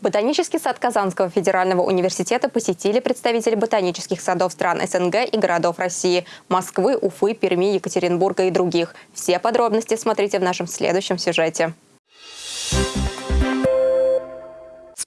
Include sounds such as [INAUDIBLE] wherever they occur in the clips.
Ботанический сад Казанского федерального университета посетили представители ботанических садов стран СНГ и городов России – Москвы, Уфы, Перми, Екатеринбурга и других. Все подробности смотрите в нашем следующем сюжете.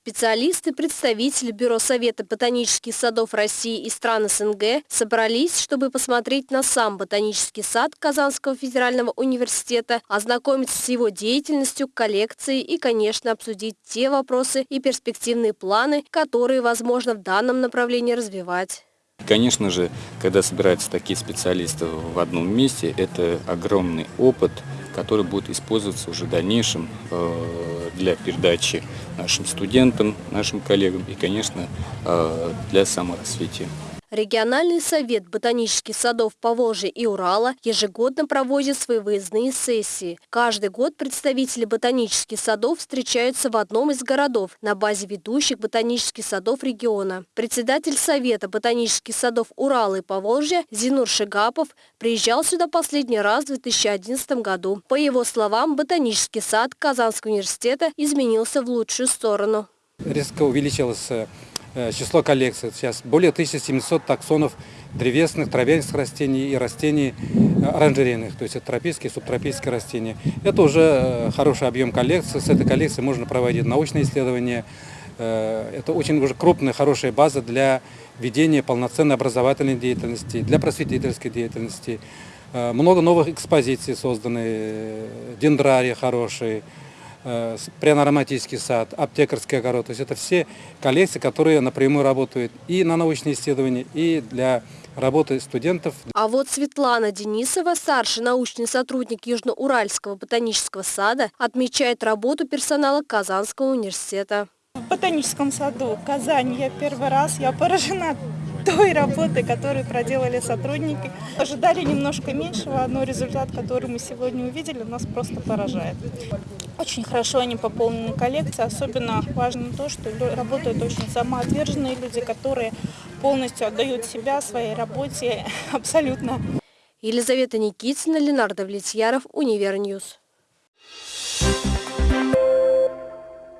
Специалисты, представители Бюро Совета ботанических садов России и стран СНГ собрались, чтобы посмотреть на сам ботанический сад Казанского федерального университета, ознакомиться с его деятельностью, коллекцией и, конечно, обсудить те вопросы и перспективные планы, которые возможно в данном направлении развивать. Конечно же, когда собираются такие специалисты в одном месте, это огромный опыт, который будет использоваться уже в дальнейшем э, для передачи нашим студентам, нашим коллегам и, конечно, э, для саморазвития. Региональный совет ботанических садов Поволжья и Урала ежегодно проводит свои выездные сессии. Каждый год представители ботанических садов встречаются в одном из городов на базе ведущих ботанических садов региона. Председатель Совета ботанических садов Урала и Поволжья Зинур Шигапов приезжал сюда последний раз в 2011 году. По его словам, ботанический сад Казанского университета изменился в лучшую сторону. Резко увеличилось э, число коллекций. Сейчас более 1700 таксонов древесных, травянистых растений и растений э, оранжерейных, то есть это тропические субтропические растения. Это уже э, хороший объем коллекции. С этой коллекцией можно проводить научные исследования. Это очень уже крупная, хорошая база для ведения полноценной образовательной деятельности, для просветительской деятельности. Много новых экспозиций созданы, дендрарии хорошие, Э, пряно-ароматический сад, аптекарский огород. То есть это все коллекции, которые напрямую работают и на научные исследования, и для работы студентов. А вот Светлана Денисова, старший научный сотрудник Южноуральского ботанического сада, отмечает работу персонала Казанского университета. В ботаническом саду Казани я первый раз, я поражена той работы, которую проделали сотрудники. Ожидали немножко меньшего, но результат, который мы сегодня увидели, нас просто поражает. Очень хорошо они пополнены коллекции. Особенно важно то, что работают очень самоотверженные люди, которые полностью отдают себя своей работе [LAUGHS] абсолютно. Елизавета Никитина, Ленар Давлетьяров, Univer News. Thank you.